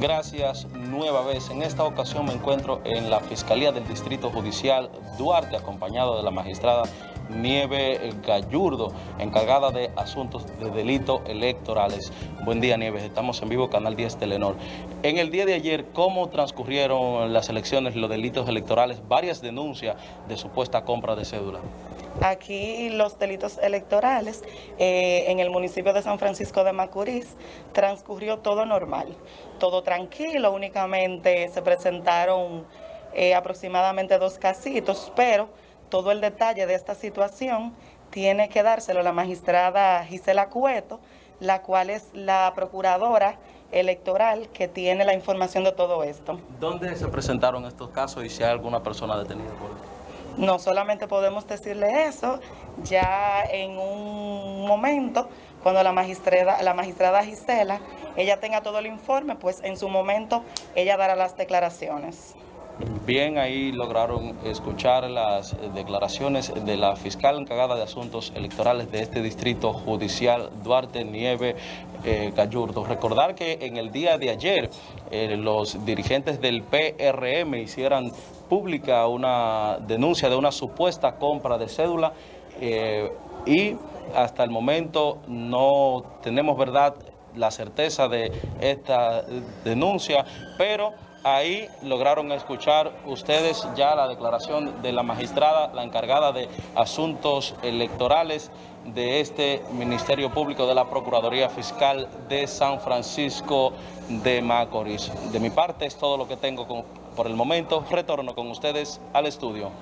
Gracias nueva vez. En esta ocasión me encuentro en la Fiscalía del Distrito Judicial Duarte, acompañado de la magistrada Nieve Gallurdo, encargada de asuntos de delitos electorales. Buen día, Nieves. Estamos en vivo, Canal 10 Telenor. En el día de ayer, ¿cómo transcurrieron las elecciones, los delitos electorales? Varias denuncias de supuesta compra de cédula. Aquí los delitos electorales eh, en el municipio de San Francisco de Macorís transcurrió todo normal, todo tranquilo, únicamente se presentaron eh, aproximadamente dos casitos, pero todo el detalle de esta situación tiene que dárselo la magistrada Gisela Cueto, la cual es la procuradora electoral que tiene la información de todo esto. ¿Dónde se presentaron estos casos y si hay alguna persona detenida por esto? No solamente podemos decirle eso, ya en un momento, cuando la magistrada, la magistrada Gisela, ella tenga todo el informe, pues en su momento ella dará las declaraciones. Bien, ahí lograron escuchar las declaraciones de la fiscal encargada de asuntos electorales de este distrito judicial, Duarte Nieve eh. Recordar que en el día de ayer eh, los dirigentes del PRM hicieran pública una denuncia de una supuesta compra de cédula eh, y hasta el momento no tenemos verdad la certeza de esta denuncia, pero ahí lograron escuchar ustedes ya la declaración de la magistrada, la encargada de asuntos electorales de este Ministerio Público de la Procuraduría Fiscal de San Francisco de Macorís. De mi parte es todo lo que tengo por el momento. Retorno con ustedes al estudio.